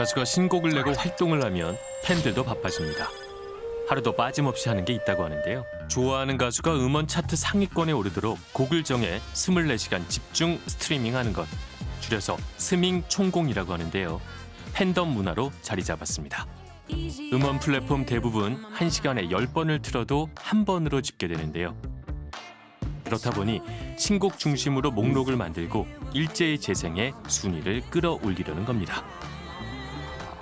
가수가 신곡을 내고 활동을 하면 팬들도 바빠집니다. 하루도 빠짐없이 하는 게 있다고 하는데요. 좋아하는 가수가 음원 차트 상위권에 오르도록 곡을 정해 24시간 집중 스트리밍하는 것. 줄여서 스밍 총공이라고 하는데요. 팬덤 문화로 자리 잡았습니다. 음원 플랫폼 대부분 1시간에 10번을 틀어도 한 번으로 집계되는데요. 그렇다 보니 신곡 중심으로 목록을 만들고 일제히 재생해 순위를 끌어올리려는 겁니다.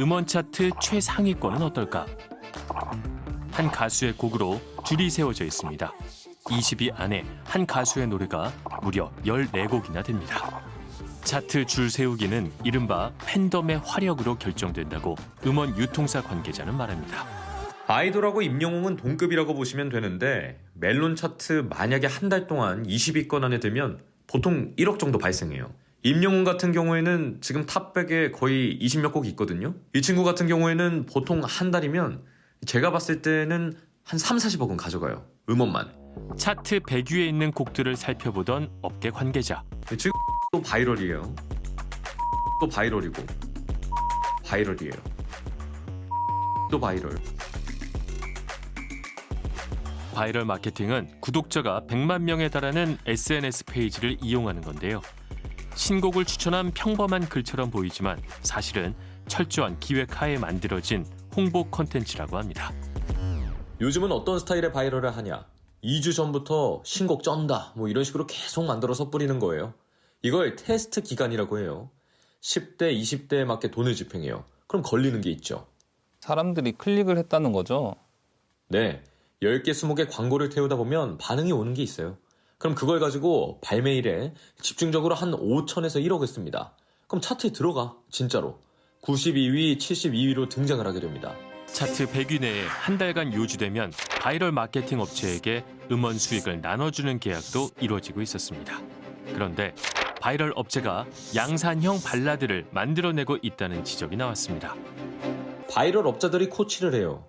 음원 차트 최상위권은 어떨까? 한 가수의 곡으로 줄이 세워져 있습니다. 20위 안에 한 가수의 노래가 무려 14곡이나 됩니다. 차트 줄 세우기는 이른바 팬덤의 화력으로 결정된다고 음원 유통사 관계자는 말합니다. 아이돌하고 임영웅은 동급이라고 보시면 되는데 멜론 차트 만약에 한 달 동안 20위권 안에 들면 보통 1억 정도 발생해요. 임영웅 같은 경우에는 지금 top백에 거의 20몇 곡 있거든요. 이 친구 같은 경우에는 보통 한 달이면 제가 봤을 때는 한 3, 40억은 가져가요. 음원만. 차트 100위에 있는 곡들을 살펴보던 업계 관계자. 지금 또 viral이에요. 또 viral이고 viral이에요. 또 바이럴. 바이럴 마케팅은 구독자가 100만 명에 달하는 SNS 페이지를 이용하는 건데요. 신곡을 추천한 평범한 글처럼 보이지만 사실은 철저한 기획하에 만들어진 홍보 콘텐츠라고 합니다. 요즘은 어떤 스타일의 viral을 하냐? 2주 전부터 신곡 쩐다. 뭐 이런 식으로 계속 만들어서 뿌리는 거예요. 이걸 테스트 기간이라고 해요. 10대, 20대에 맞게 돈을 집행해요. 그럼 걸리는 게 있죠. 사람들이 클릭을 했다는 거죠. 네. 10개, 20개 광고를 태우다 보면 반응이 오는 게 있어요. 그럼 그걸 가지고 발매일에 집중적으로 한 5천에서 1억을 씁니다. 그럼 차트에 들어가. 진짜로. 92위, 72위로 등장을 하게 됩니다. 차트 100위 내에 한 달간 유지되면 바이럴 마케팅 업체에게 음원 수익을 나눠주는 계약도 이루어지고 있었습니다. 그런데 바이럴 업체가 양산형 발라드를 만들어내고 있다는 지적이 나왔습니다. 바이럴 업자들이 코치를 해요.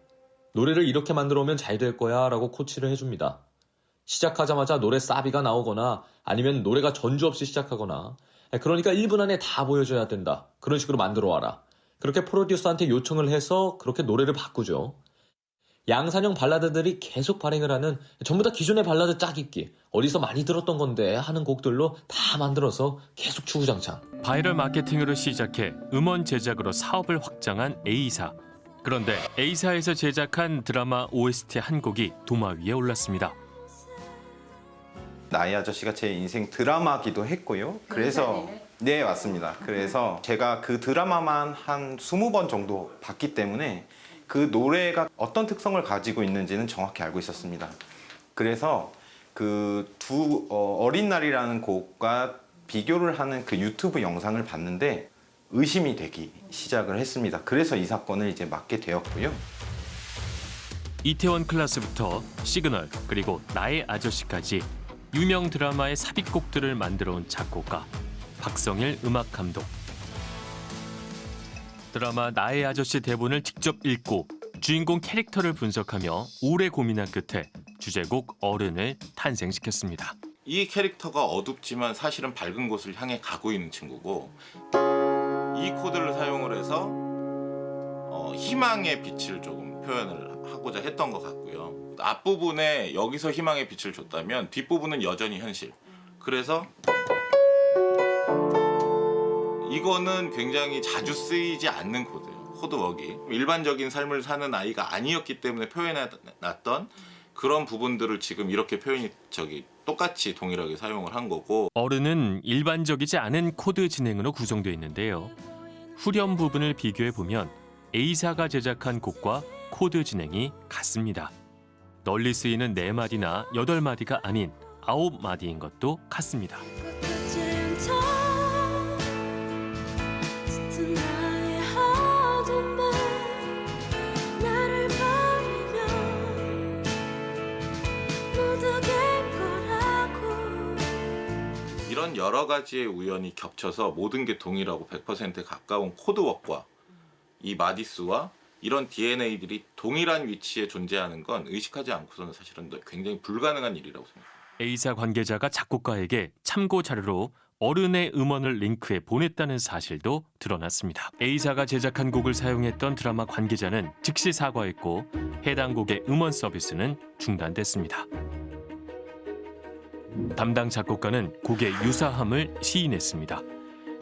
노래를 이렇게 만들어 오면 잘 될 거야 라고 코치를 해줍니다. 시작하자마자 노래 사비가 나오거나 아니면 노래가 전주 없이 시작하거나 그러니까 1분 안에 다 보여줘야 된다. 그런 식으로 만들어 와라. 그렇게 프로듀서한테 요청을 해서 그렇게 노래를 바꾸죠. 양산형 발라드들이 계속 발행을 하는 전부 다 기존의 발라드 짜깁기 어디서 많이 들었던 건데 하는 곡들로 다 만들어서 계속 주구장창 바이럴 마케팅으로 시작해 음원 제작으로 사업을 확장한 A사. 그런데 A사에서 제작한 드라마 OST 한 곡이 도마 위에 올랐습니다. 나이 아저씨가 제 인생 드라마기도 했고요. 그래서 네 맞습니다. 그래서 제가 그 드라마만 한 20번 정도 봤기 때문에 그 노래가 어떤 특성을 가지고 있는지는 정확히 알고 있었습니다. 그래서 그 두 어 린 날이라는 곡과 비교를 하는 그 유튜브 영상을 봤는데 의심이 되기 시작을 했습니다. 그래서 이 사건을 이제 맡게 되었고요. 이태원 클라스부터 시그널 그리고 나의 아저씨까지 유명 드라마의 삽입곡들을 만들어 온 작곡가 박성일 음악 감독. 드라마 나의 아저씨 대본을 직접 읽고 주인공 캐릭터를 분석하며 오래 고민한 끝에 주제곡 어른을 탄생시켰습니다. 이 캐릭터가 어둡지만 사실은 밝은 곳을 향해 가고 있는 친구고 이 코드를 사용을 해서 어, 희망의 빛을 조금 표현을 하고자 했던 것 같고요 앞부분에 여기서 희망의 빛을 줬다면 뒷부분은 여전히 현실 그래서 이거는 굉장히 자주 쓰이지 않는 코드예요 코드웍이 일반적인 삶을 사는 아이가 아니었기 때문에 표현해놨던 그런 부분들을 지금 이렇게 표현이 저기 똑같이 동일하게 사용을 한 거고 어른은 일반적이지 않은 코드 진행으로 구성되어 있는데요. 후렴 부분을 비교해 보면 A사가 제작한 곡과 코드 진행이 같습니다. 널리 쓰이는 네마디나 여덟 마디가 아닌 아홉 마디인 것도 같습니다. 이런 여러 가지의 우연이 겹쳐서 모든 게 동일하고 100%에 가까운 코드웍과 이 마디수와 이런 DNA들이 동일한 위치에 존재하는 건 의식하지 않고서는 사실은 굉장히 불가능한 일이라고 생각합니다. A사 관계자가 작곡가에게 참고 자료로 어른의 음원을 링크해 보냈다는 사실도 드러났습니다. A사가 제작한 곡을 사용했던 드라마 관계자는 즉시 사과했고 해당 곡의 음원 서비스는 중단됐습니다. 담당 작곡가는 곡의 유사함을 시인했습니다.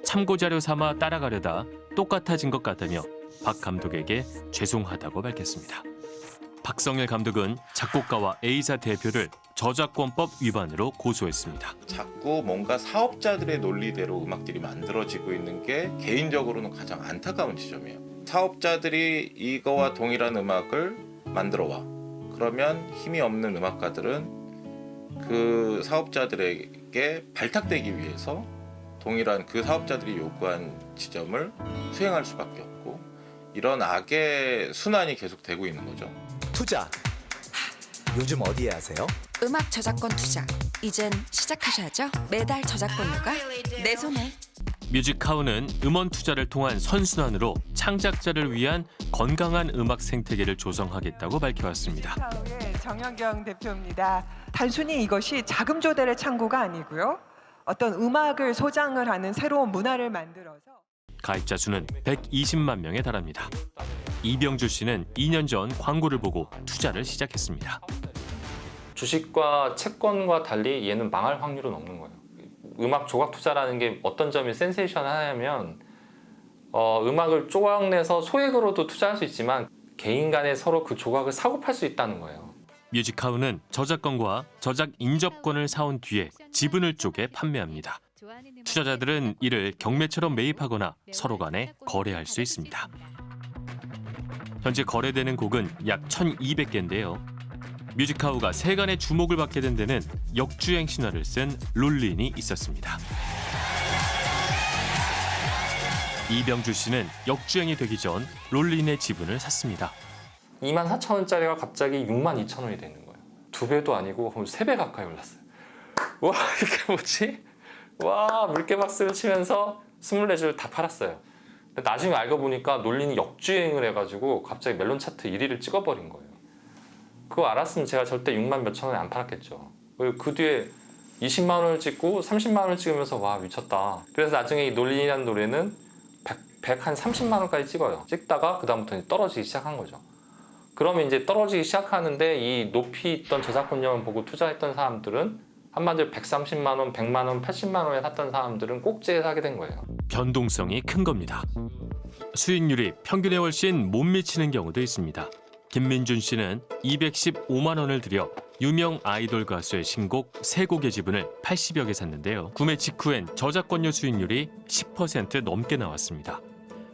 참고 자료 삼아 따라가려다 똑같아진 것 같다며 박 감독에게 죄송하다고 밝혔습니다. 박성일 감독은 작곡가와 A사 대표를 저작권법 위반으로 고소했습니다. 자꾸 뭔가 사업자들의 논리대로 음악들이 만들어지고 있는 게 개인적으로는 가장 안타까운 지점이에요. 사업자들이 이거와 동일한 음악을 만들어 와. 그러면 힘이 없는 음악가들은 그 사업자들에게 발탁되기 위해서 동일한 그 사업자들이 요구한 지점을 수행할 수밖에 없고 이런 악의 순환이 계속 되고 있는 거죠. 투자. 요즘 어디에 하세요? 음악 저작권 투자 이젠 시작하셔야죠 매달 저작권료가 내 손에 뮤직하우는 음원 투자를 통한 선순환으로 창작자를 위한 건강한 음악 생태계를 조성하겠다고 밝혀왔습니다. 의 정현경 대표입니다. 단순히 이것이 자금 조달의 창구가 아니고요. 어떤 음악을 소장을 하는 새로운 문화를 만들어서 가입자 수는 120만 명에 달합니다. 이병주 씨는 2년 전 광고를 보고 투자를 시작했습니다. 주식과 채권과 달리 얘는 망할 확률은 없는 거예요. 음악 조각 투자라는 게 어떤 점이 센세이션하냐면 어, 음악을 조각내서 소액으로도 투자할 수 있지만 개인 간에 서로 그 조각을 사고 팔 수 있다는 거예요. 뮤직하우는 저작권과 저작 인접권을 사온 뒤에 지분을 쪼개 판매합니다. 투자자들은 이를 경매처럼 매입하거나 서로 간에 거래할 수 있습니다. 현재 거래되는 곡은 약 1,200개인데요. 뮤직하우가 세간의 주목을 받게 된 데는 역주행 신화를 쓴 롤린이 있었습니다. 이병주 씨는 역주행이 되기 전 롤린의 지분을 샀습니다. 2만 4천 원짜리가 갑자기 6만 2천 원이 되는 거예요. 두 배도 아니고 세배 가까이 올랐어요. 와 이게 뭐지? 와 물개박스를 치면서 24줄 다 팔았어요. 나중에 알고 보니까 논린이 역주행을 해가지고 갑자기 멜론 차트 1위를 찍어버린 거예요. 그거 알았으면 제가 절대 6만 몇천 원에 안 팔았겠죠. 그리고 그 뒤에 20만 원을 찍고 30만 원을 찍으면서 와 미쳤다. 그래서 나중에 이 논린이라는 노래는 100, 100한 30만 원까지 찍어요. 찍다가 그 다음부터 이제 떨어지기 시작한 거죠. 그러면 이제 떨어지기 시작하는데 이 높이 있던 저작권료를 보고 투자했던 사람들은 한마디로 130만 원, 100만 원, 80만 원에 샀던 사람들은 꼭지에 사게 된 거예요. 변동성이 큰 겁니다. 수익률이 평균에 훨씬 못 미치는 경우도 있습니다. 김민준 씨는 215만 원을 들여 유명 아이돌 가수의 신곡 세 곡의 지분을 80여 개 샀는데요. 구매 직후엔 저작권료 수익률이 10% 넘게 나왔습니다.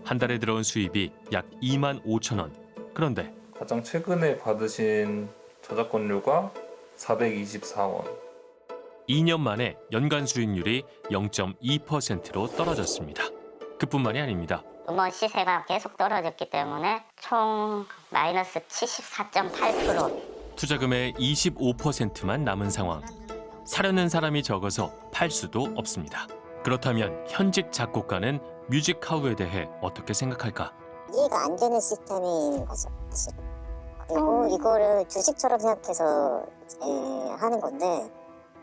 한 달에 들어온 수입이 약 2만 5천 원. 그런데 가장 최근에 받으신 저작권료가 424원. 2년 만에 연간 수익률이 0.2%로 떨어졌습니다. 그뿐만이 아닙니다. 음원 시세가 계속 떨어졌기 때문에 총 마이너스 74.8% 투자금의 25%만 남은 상황. 사려는 사람이 적어서 팔 수도 없습니다. 그렇다면 현직 작곡가는 뮤직하우에 대해 어떻게 생각할까? 이해가 안 되는 시스템인 거죠, 사실. 그리고 이거를 주식처럼 생각해서 이제 하는 건데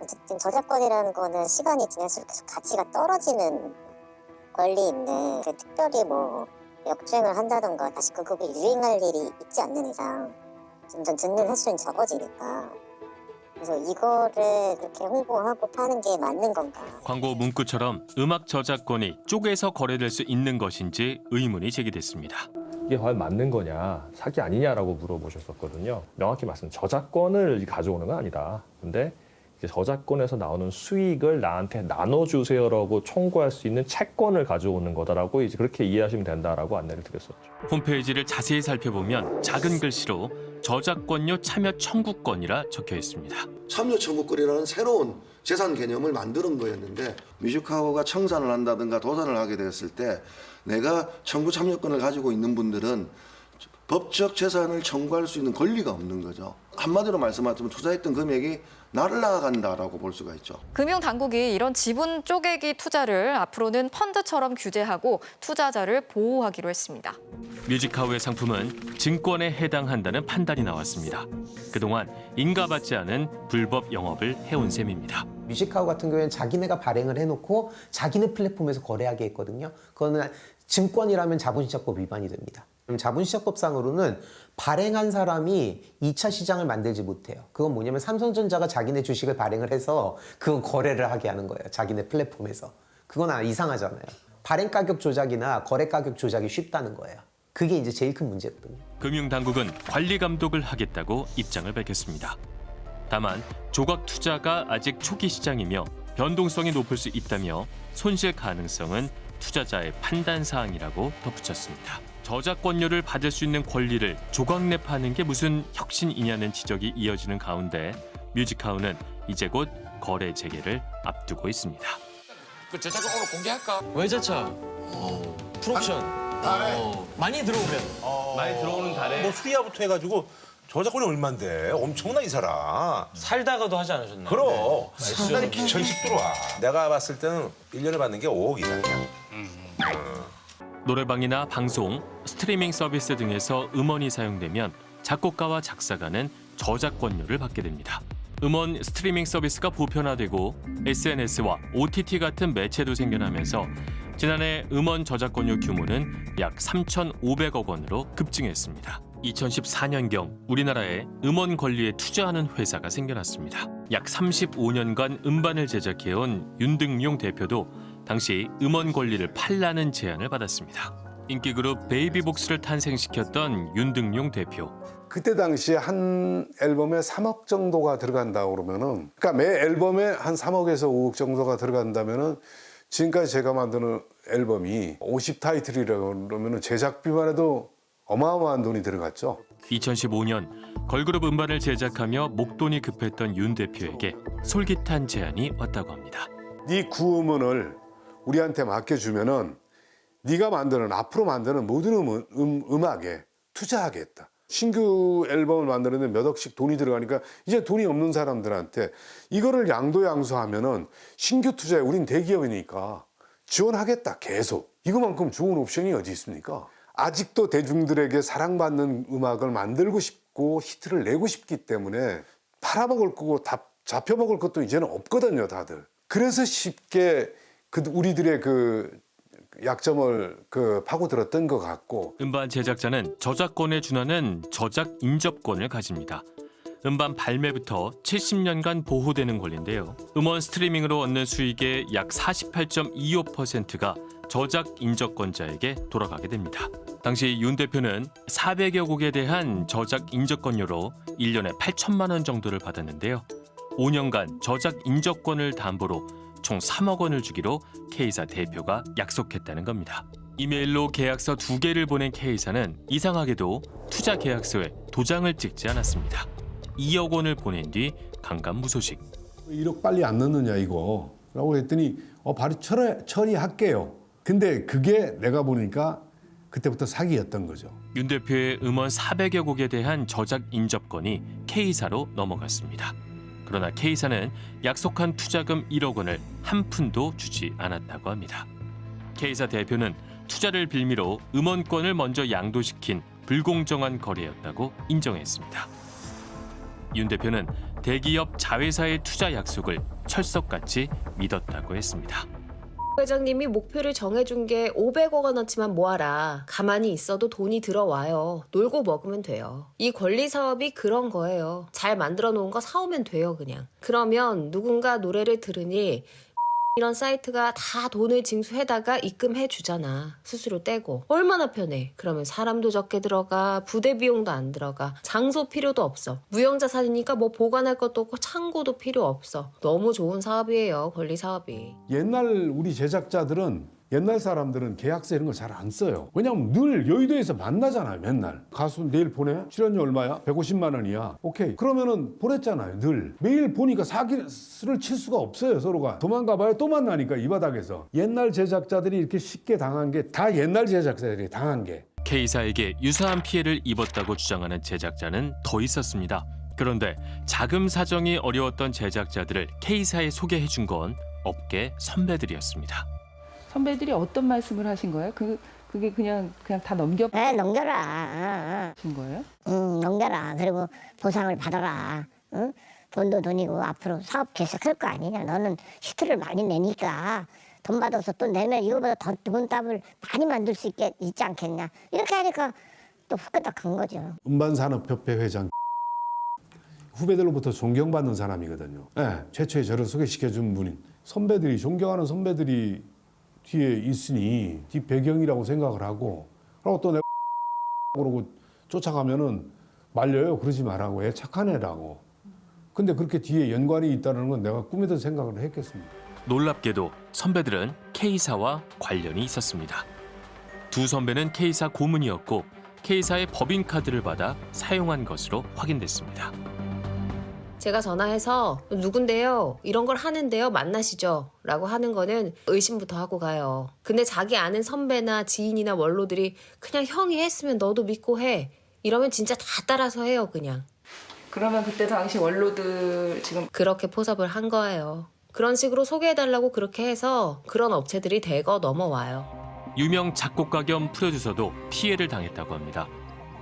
어쨌든 저작권이라는 거는 시간이 지날수록 계속 가치가 떨어지는 권리인데 그 특별히 뭐 역주행을 한다던가 다시 그 곡이 유행할 일이 있지 않는 이상 점점 듣는 횟수는 적어지니까 그래서 이거를 그렇게 홍보하고 파는 게 맞는 건가 광고 문구처럼 음악 저작권이 쪼개서 거래될 수 있는 것인지 의문이 제기됐습니다. 이게 과연 맞는 거냐, 사기 아니냐라고 물어보셨었거든요. 명확히 말씀, 저작권을 가져오는 건 아니다. 근데 저작권에서 나오는 수익을 나한테 나눠주세요라고 청구할 수 있는 채권을 가져오는 거다라고 이제 그렇게 이해하시면 된다라고 안내를 드렸었죠. 홈페이지를 자세히 살펴보면 작은 글씨로 저작권료 참여 청구권이라 적혀 있습니다. 참여 청구권이라는 새로운 재산 개념을 만드는 거였는데 뮤직하우가 청산을 한다든가 도산을 하게 되었을 때 내가 청구 참여권을 가지고 있는 분들은 법적 재산을 청구할 수 있는 권리가 없는 거죠. 한마디로 말씀하자면 투자했던 금액이 날라간다라고 볼 수가 있죠. 금융당국이 이런 지분 쪼개기 투자를 앞으로는 펀드처럼 규제하고 투자자를 보호하기로 했습니다. 뮤직하우의 상품은 증권에 해당한다는 판단이 나왔습니다. 그동안 인가받지 않은 불법 영업을 해온 셈입니다. 뮤직하우 같은 경우에는 자기네가 발행을 해놓고 자기네 플랫폼에서 거래하게 했거든요. 그거는 증권이라면 자본시장법 위반이 됩니다. 자본시장법상으로는 발행한 사람이 2차 시장을 만들지 못해요. 그건 뭐냐면 삼성전자가 자기네 주식을 발행을 해서 그거 거래를 하게 하는 거예요. 자기네 플랫폼에서. 그건 아, 이상하잖아요. 발행 가격 조작이나 거래 가격 조작이 쉽다는 거예요. 그게 이제 제일 큰 문제거든요. 금융당국은 관리 감독을 하겠다고 입장을 밝혔습니다. 다만 조각 투자가 아직 초기 시장이며 변동성이 높을 수 있다며 손실 가능성은 투자자의 판단 사항이라고 덧붙였습니다. 저작권료를 받을 수 있는 권리를 조각랩하는 게 무슨 혁신이냐는 지적이 이어지는 가운데 뮤직하우는 이제 곧 거래 재개를 앞두고 있습니다. 그 저작권 오늘 공개할까? 외제차, 풀옵션. 어, 많이 들어오면. 많이 들어오는 달에. 뭐 수리아부터 해가지고 저작권이 얼만데? 엄청나 이 사람. 살다가도 하지 않으셨나요? 그럼. 네. 수단이 기천씩 들어와. 내가 봤을 때는 1년에 받는 게 5억 이상이야 노래방이나 방송, 스트리밍 서비스 등에서 음원이 사용되면 작곡가와 작사가는 저작권료를 받게 됩니다. 음원 스트리밍 서비스가 보편화되고 SNS와 OTT 같은 매체도 생겨나면서 지난해 음원 저작권료 규모는 약 3,500억 원으로 급증했습니다. 2014년경 우리나라에 음원 권리에 투자하는 회사가 생겨났습니다. 약 35년간 음반을 제작해온 윤등용 대표도 당시 음원 권리를 팔라는 제안을 받았습니다. 인기 그룹 베이비복스를 탄생시켰던 윤등용 대표. 그때 당시에 한 앨범에 3억 정도가 들어간다 그러면은 그러니까 매 앨범에 한 3억에서 5억 정도가 들어간다면은 지금까지 제가 만드는 앨범이 50 타이틀이라고 그러면은 제작비만 해도 어마어마한 돈이 들어갔죠. 2015년 걸그룹 음반을 제작하며 목돈이 급했던 윤 대표에게 솔깃한 제안이 왔다고 합니다. 네 구음원을 우리한테 맡겨주면은 네가 만드는 앞으로 만드는 모든 음, 음, 음악에 투자하겠다. 신규 앨범을 만드는데 몇 억씩 돈이 들어가니까 이제 돈이 없는 사람들한테 이거를 양도양수하면은 신규 투자에 우린 대기업이니까 지원하겠다 계속 이거만큼 좋은 옵션이 어디 있습니까? 아직도 대중들에게 사랑받는 음악을 만들고 싶고 히트를 내고 싶기 때문에 팔아먹을 거고 다 잡혀먹을 것도 이제는 없거든요 다들 그래서 쉽게 그 우리들의 그 약점을 그 파고들었던 것 같고 음반 제작자는 저작권에 준하는 저작 인접권을 가집니다. 음반 발매부터 70년간 보호되는 권리인데요. 음원 스트리밍으로 얻는 수익의 약 48.25%가 저작 인접권자에게 돌아가게 됩니다. 당시 윤 대표는 400여 곡에 대한 저작 인접권료로 1년에 8천만 원 정도를 받았는데요. 5년간 저작 인접권을 담보로 총 3억 원을 주기로 K사 대표가 약속했다는 겁니다. 이메일로 계약서 두 개를 보낸 K사는 이상하게도 투자 계약서에 도장을 찍지 않았습니다. 2억 원을 보낸 뒤 강간무소식. 1억 빨리 안 넣느냐 이거 라고 했더니 어 바로 처리, 처리할게요 근데 그게 내가 보니까 그때부터 사기였던 거죠 윤 대표의 음원 400여 곡에 대한 저작 인접권이 K사로 넘어갔습니다. 그러나 K사는 약속한 투자금 1억 원을 한 푼도 주지 않았다고 합니다. K사 대표는 투자를 빌미로 음원권을 먼저 양도시킨 불공정한 거래였다고 인정했습니다. 윤 대표는 대기업 자회사의 투자 약속을 철석같이 믿었다고 했습니다. 회장님이 목표를 정해준 게 500억 원어치만 모아라. 가만히 있어도 돈이 들어와요. 놀고 먹으면 돼요. 이 권리 사업이 그런 거예요. 잘 만들어 놓은 거 사오면 돼요, 그냥. 그러면 누군가 노래를 들으니 이런 사이트가 다 돈을 징수해다가 입금해 주잖아. 수수료 떼고. 얼마나 편해. 그러면 사람도 적게 들어가, 부대 비용도 안 들어가, 장소 필요도 없어. 무형자산이니까 뭐 보관할 것도 없고 창고도 필요 없어. 너무 좋은 사업이에요, 권리 사업이. 옛날 우리 제작자들은 옛날 사람들은 계약서 이런 거잘안 써요. 왜냐면 늘 여의도에서 만나잖아요, 맨날. 가수 내일 보내? 출연료 얼마야? 150만 원이야. 오케이. 그러면은 보냈잖아요, 늘. 매일 보니까 사기를 칠 수가 없어요, 서로가. 도망가 봐요, 또 만나니까 이 바닥에서. 옛날 제작자들이 이렇게 쉽게 당한 게 다 옛날 제작자들이 당한 게. K사에게 유사한 피해를 입었다고 주장하는 제작자는 더 있었습니다. 그런데 자금 사정이 어려웠던 제작자들을 K사에 소개해 준 건 업계 선배들이었습니다. 선배들이 어떤 말씀을 하신 거예요? 그 그게 그냥 그냥 다 넘겨 네, 넘겨라. 신 거예요? 응, 넘겨라. 그리고 보상을 받아라. 응? 돈도 돈이고 앞으로 사업 계속할 거 아니냐. 너는 히트를 많이 내니까 돈 받아서 또 내면 이거보다 더 좋은 답을 많이 만들 수 있게 있지 않겠냐. 이렇게 하니까 또 후끈딱 간 거죠. 음반산업협회 회장 후배들로부터 존경받는 사람이거든요. 예, 최초에 저를 소개시켜준 분인 선배들이 존경하는 선배들이 뒤에 있으니 뒤 배경이라고 생각을 하고 그리고 또 내가 그러고 쫓아가면은 말려요. 그러지 말라고 애 착한 애라고. 근데 그렇게 뒤에 연관이 있다는 건 내가 꿈에도 생각을 했겠습니다. 놀랍게도 선배들은 K사와 관련이 있었습니다. 두 선배는 K사 고문이었고 K사의 법인카드를 받아 사용한 것으로 확인됐습니다. 제가 전화해서 누군데요? 이런 걸 하는데요? 만나시죠? 라고 하는 거는 의심부터 하고 가요. 근데 자기 아는 선배나 지인이나 원로들이 그냥 형이 했으면 너도 믿고 해. 이러면 진짜 다 따라서 해요, 그냥. 그러면 그때 당시 원로들 지금 그렇게 포섭을 한 거예요. 그런 식으로 소개해달라고 그렇게 해서 그런 업체들이 대거 넘어와요. 유명 작곡가 겸 프로듀서도 피해를 당했다고 합니다.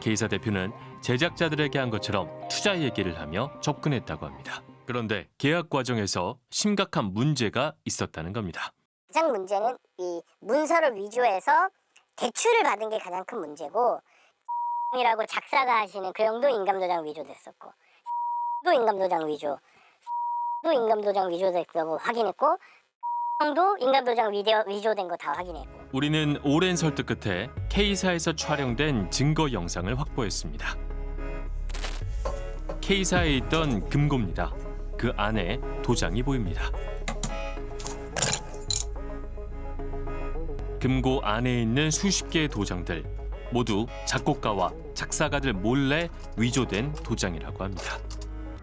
K사 대표는 제작자들에게 한 것처럼 투자 얘기를 하며 접근했다고 합니다. 그런데 계약 과정에서 심각한 문제가 있었다는 겁니다. 가장 문제는 이 문서를 위조해서 대출을 받은 게 가장 큰 문제고 이라고 작사가 하시는 그 형도 인감도장 위조됐었고 또 인감도장 위조 또 인감도장 위조됐다고 확인했고 형도 인감도장 위조, 위조된 거 다 확인했고 우리는 오랜 설득 끝에 K사에서 촬영된 증거 영상을 확보했습니다. K사에 있던 금고입니다. 그 안에 도장이 보입니다. 금고 안에 있는 수십 개의 도장들 모두 작곡가와 작사가들 몰래 위조된 도장이라고 합니다.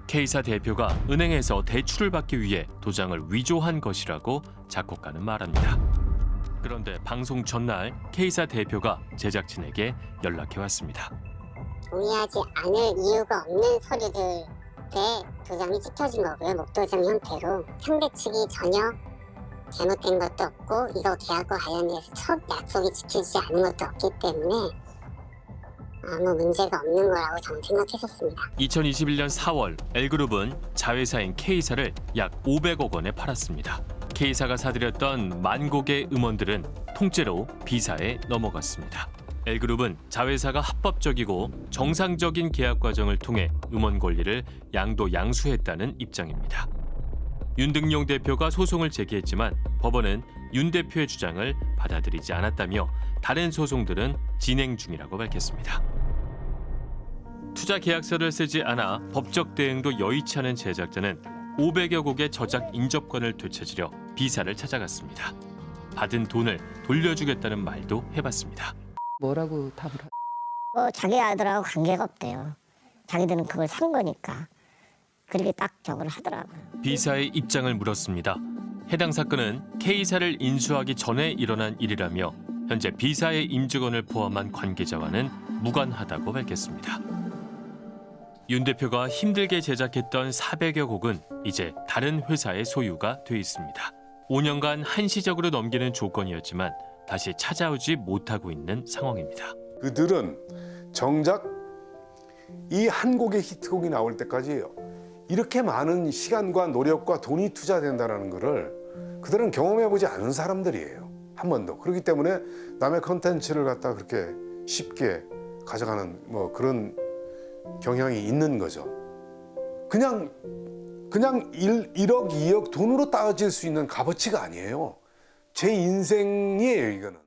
K사 대표가 은행에서 대출을 받기 위해 도장을 위조한 것이라고 작곡가는 말합니다. 그런데 방송 전날 K사 대표가 제작진에게 연락해 왔습니다. 동의하지 않을 이유가 없는 서류들에 도장이 찍혀진 거고요. 목도장 형태로 상대 측이 전혀 잘못된 것도 없고 이거 계약과 관련해서 첫 약속이 지켜지지 않은 것도 없기 때문에 아무 문제가 없는 거라고 저는 생각했었습니다. 2021년 4월 L그룹은 자회사인 K사를 약 500억 원에 팔았습니다. K사가 사들였던 만 곡의 음원들은 통째로 B사에 넘어갔습니다. L그룹은 자회사가 합법적이고 정상적인 계약 과정을 통해 음원 권리를 양도 양수했다는 입장입니다. 윤등용 대표가 소송을 제기했지만 법원은 윤 대표의 주장을 받아들이지 않았다며 다른 소송들은 진행 중이라고 밝혔습니다. 투자 계약서를 쓰지 않아 법적 대응도 여의치 않은 제작자는 500여 곡의 저작 인접권을 되찾으려 B사를 찾아갔습니다. 받은 돈을 돌려주겠다는 말도 해봤습니다. 뭐라고 답을 하... 뭐 자기 아들하고 관계가 없대요. 자기들은 그걸 산 거니까 그렇게 딱 저걸 하더라고요. B사의 입장을 물었습니다. 해당 사건은 K사를 인수하기 전에 일어난 일이라며 현재 B사의 임직원을 포함한 관계자와는 무관하다고 밝혔습니다. 윤 대표가 힘들게 제작했던 400여 곡은 이제 다른 회사의 소유가 돼 있습니다. 5년간 한시적으로 넘기는 조건이었지만 다시 찾아오지 못하고 있는 상황입니다. 그들은 정작 이 한 곡의 히트곡이 나올 때까지 이렇게 많은 시간과 노력과 돈이 투자된다는 것을 그들은 경험해보지 않은 사람들이에요. 한 번도. 그렇기 때문에 남의 컨텐츠를 갖다 그렇게 쉽게 가져가는 뭐 그런 경향이 있는 거죠. 그냥 그냥 1, 1억, 2억 돈으로 따질 수 있는 값어치가 아니에요. 제 인생이에요, 이거는.